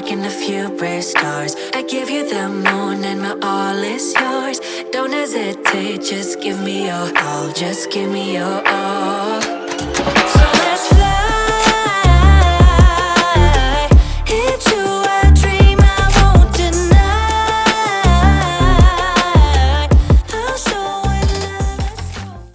park and a few bright stars. I give you the moon and my all is yours. Don't hesitate, just give me your all. Just give me your all.